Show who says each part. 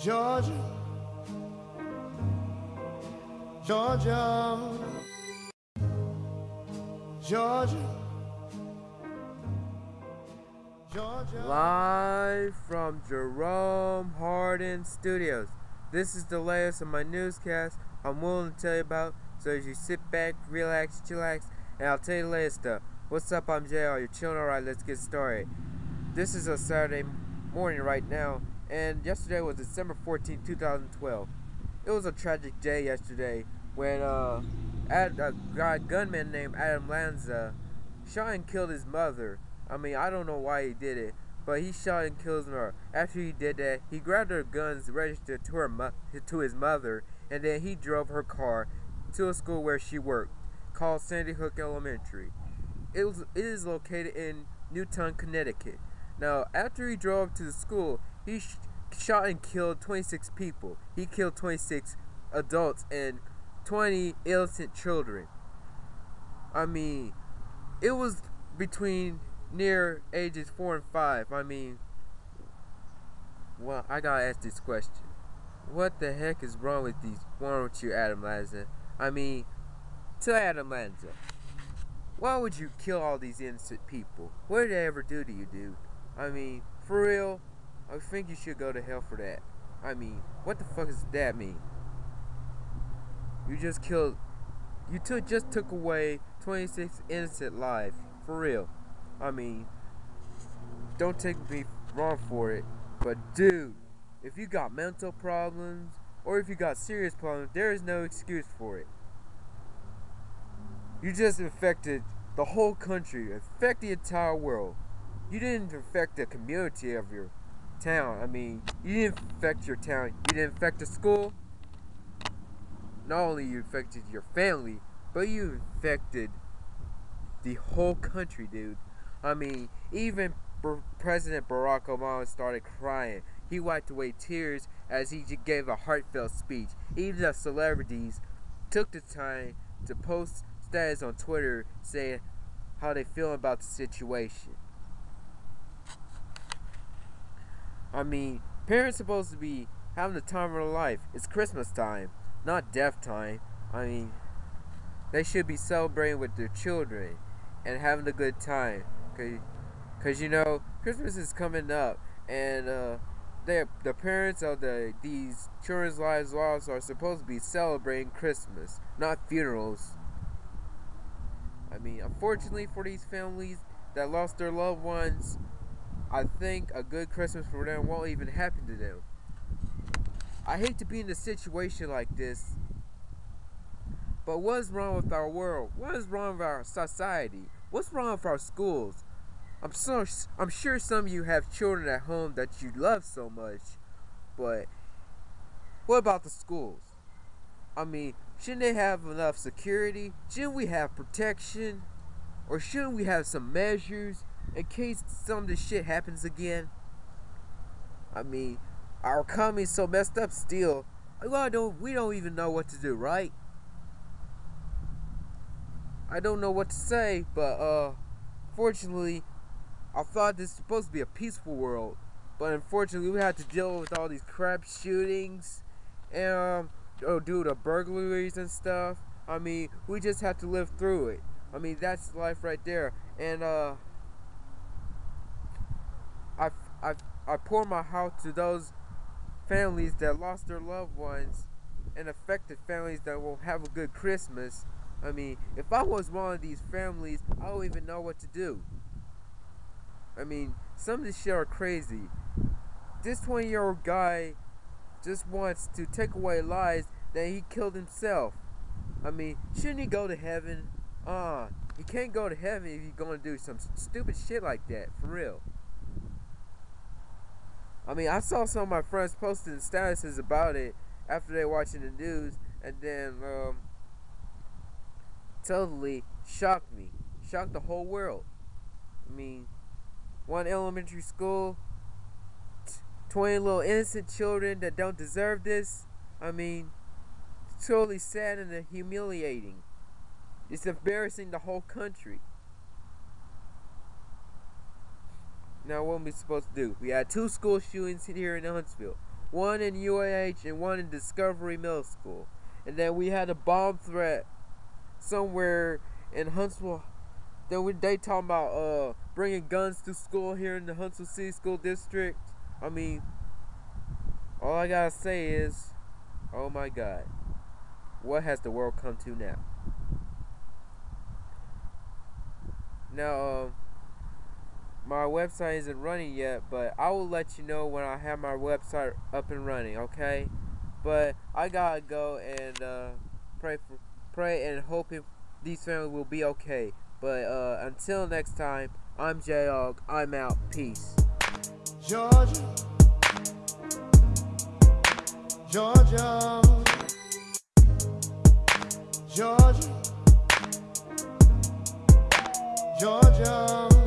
Speaker 1: Georgia, Georgia, Georgia, Georgia.
Speaker 2: Live from Jerome Hardin Studios. This is the latest of my newscast I'm willing to tell you about. So as you sit back, relax, chillax, and I'll tell you the latest stuff. What's up? I'm JR. You're chilling alright. Let's get started. This is a Saturday morning right now, and yesterday was December 14, 2012. It was a tragic day yesterday when uh, a guy gunman named Adam Lanza shot and killed his mother. I mean, I don't know why he did it, but he shot and killed her. After he did that, he grabbed her guns registered to her to his mother, and then he drove her car to a school where she worked, called Sandy Hook Elementary. It was it is located in Newtown, Connecticut. Now, after he drove to the school, he sh shot and killed 26 people. He killed 26 adults and 20 innocent children. I mean, it was between near ages 4 and 5. I mean, well, I gotta ask this question. What the heck is wrong with these, wrong with you, Adam Lanza? I mean, to Adam Lanza, why would you kill all these innocent people? What did they ever do to you, dude? I mean, for real, I think you should go to hell for that. I mean, what the fuck does that mean? You just killed, you took just took away 26 innocent lives, for real. I mean, don't take me wrong for it, but dude, if you got mental problems or if you got serious problems, there is no excuse for it. You just infected the whole country, infect the entire world. You didn't infect the community of your town. I mean, you didn't infect your town. You didn't infect the school. Not only you infected your family, but you infected the whole country, dude. I mean, even President Barack Obama started crying. He wiped away tears as he gave a heartfelt speech. Even the celebrities took the time to post status on Twitter saying how they feel about the situation. I mean, parents supposed to be having the time of their life. It's Christmas time, not death time. I mean, they should be celebrating with their children and having a good time. Cause, Cause you know, Christmas is coming up, and uh, they the parents of the these children's lives lost are supposed to be celebrating Christmas, not funerals. I mean, unfortunately for these families that lost their loved ones, I think a good Christmas for them won't even happen to them. I hate to be in a situation like this, but what's wrong with our world? What is wrong with our society? What's wrong with our schools? I'm so I'm sure some of you have children at home that you love so much, but what about the schools? I mean, shouldn't they have enough security? Shouldn't we have protection? Or shouldn't we have some measures in case some of this shit happens again? I mean, our economy's so messed up still. I don't, we don't even know what to do, right? I don't know what to say, but uh, fortunately, I thought this was supposed to be a peaceful world, but unfortunately, we had to deal with all these crap shootings and um, oh, dude, the burglaries and stuff. I mean, we just have to live through it. I mean, that's life right there. And uh, I, I, I pour my heart to those families that lost their loved ones and affected families that won't have a good Christmas. I mean, if I was one of these families, I don't even know what to do. I mean, some of this shit are crazy. This 20 year old guy just wants to take away lives that he killed himself. I mean, shouldn't he go to heaven? Ah, uh, he can't go to heaven if he's gonna do some stupid shit like that, for real. I mean, I saw some of my friends posting statuses about it after they watching the news, and then um, totally shocked me, shocked the whole world. I mean, one elementary school, 20 little innocent children that don't deserve this. I mean, totally sad and humiliating. It's embarrassing the whole country. Now, what are we supposed to do? We had two school shootings here in Huntsville. one in UAH and one in Discovery Middle School. And then we had a bomb threat somewhere in Huntsville. Then we, they talking about uh bringing guns to school here in the Huntsville City School District. I mean, all I gotta say is, oh my God, what has the world come to now? Now, uh, my website isn't running yet, but I will let you know when I have my website up and running, okay? But I gotta go and uh, pray for, pray and hoping these families will be okay. But uh, until next time, I'm J Og. I'm out. Peace.
Speaker 1: Georgia, Georgia, Georgia, Georgia.